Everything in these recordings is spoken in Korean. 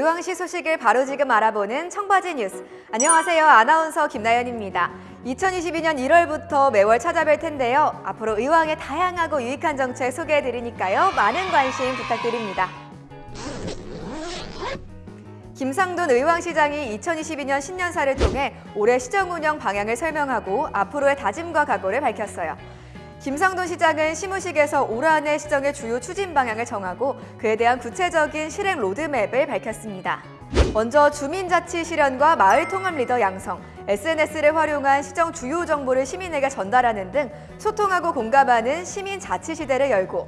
의왕시 소식을 바로 지금 알아보는 청바지 뉴스. 안녕하세요. 아나운서 김나연입니다. 2022년 1월부터 매월 찾아뵐 텐데요. 앞으로 의왕의 다양하고 유익한 정책 소개해드리니까요. 많은 관심 부탁드립니다. 김상돈 의왕시장이 2022년 신년사를 통해 올해 시정 운영 방향을 설명하고 앞으로의 다짐과 각오를 밝혔어요. 김상돈 시장은 시무식에서 올 한해 시정의 주요 추진 방향을 정하고 그에 대한 구체적인 실행 로드맵을 밝혔습니다. 먼저 주민자치 실현과 마을 통합 리더 양성, SNS를 활용한 시정 주요 정보를 시민에게 전달하는 등 소통하고 공감하는 시민 자치 시대를 열고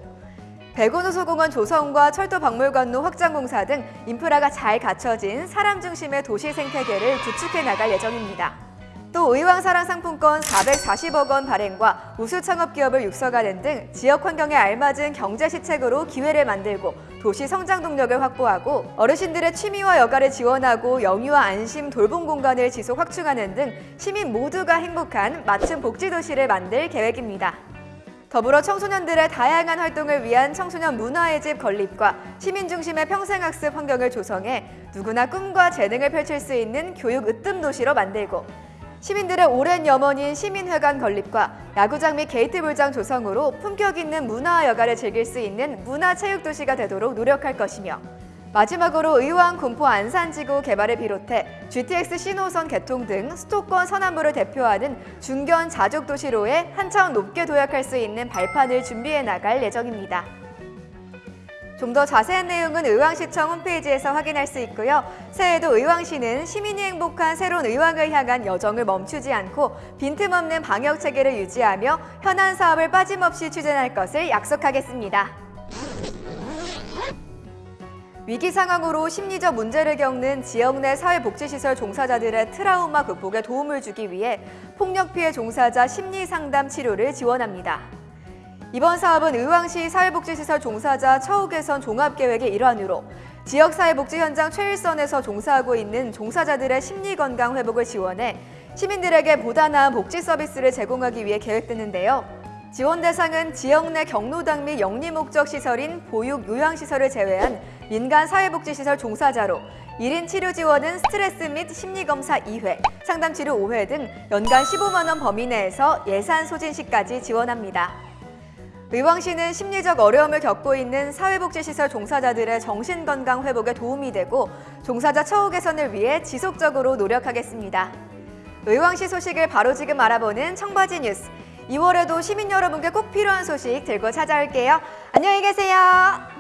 백운호수공원 조성과 철도박물관로 확장 공사 등 인프라가 잘 갖춰진 사람 중심의 도시 생태계를 구축해 나갈 예정입니다. 또 의왕사랑 상품권 440억 원 발행과 우수 창업 기업을 육성하는 등 지역 환경에 알맞은 경제 시책으로 기회를 만들고 도시 성장 동력을 확보하고 어르신들의 취미와 여가를 지원하고 영유아 안심 돌봄 공간을 지속 확충하는 등 시민 모두가 행복한 맞춤 복지 도시를 만들 계획입니다. 더불어 청소년들의 다양한 활동을 위한 청소년 문화의 집 건립과 시민 중심의 평생학습 환경을 조성해 누구나 꿈과 재능을 펼칠 수 있는 교육 으뜸 도시로 만들고 시민들의 오랜 염원인 시민회관 건립과 야구장 및 게이트볼장 조성으로 품격 있는 문화 여가를 즐길 수 있는 문화체육도시가 되도록 노력할 것이며 마지막으로 의왕, 군포, 안산지구 개발을 비롯해 GTX 신호선 개통 등 수도권 서남부를 대표하는 중견 자족도시로에 한 차원 높게 도약할 수 있는 발판을 준비해 나갈 예정입니다. 좀 더 자세한 내용은 의왕시청 홈페이지에서 확인할 수 있고요. 새해에도 의왕시는 시민이 행복한 새로운 의왕을 향한 여정을 멈추지 않고 빈틈없는 방역 체계를 유지하며 현안 사업을 빠짐없이 추진할 것을 약속하겠습니다. 위기 상황으로 심리적 문제를 겪는 지역 내 사회복지시설 종사자들의 트라우마 극복에 도움을 주기 위해 폭력 피해 종사자 심리 상담 치료를 지원합니다. 이번 사업은 의왕시 사회복지시설 종사자 처우 개선 종합계획의 일환으로 지역사회복지 현장 최일선에서 종사하고 있는 종사자들의 심리건강 회복을 지원해 시민들에게 보다 나은 복지 서비스를 제공하기 위해 계획됐는데요. 지원 대상은 지역 내 경로당 및 영리 목적 시설인 보육 요양시설을 제외한 민간 사회복지시설 종사자로 1인 치료 지원은 스트레스 및 심리검사 2회, 상담치료 5회 등 연간 15만 원 범위 내에서 예산 소진 시까지 지원합니다. 의왕시는 심리적 어려움을 겪고 있는 사회복지시설 종사자들의 정신건강 회복에 도움이 되고 종사자 처우 개선을 위해 지속적으로 노력하겠습니다. 의왕시 소식을 바로 지금 알아보는 청바지 뉴스. 2월에도 시민 여러분께 꼭 필요한 소식 들고 찾아올게요. 안녕히 계세요.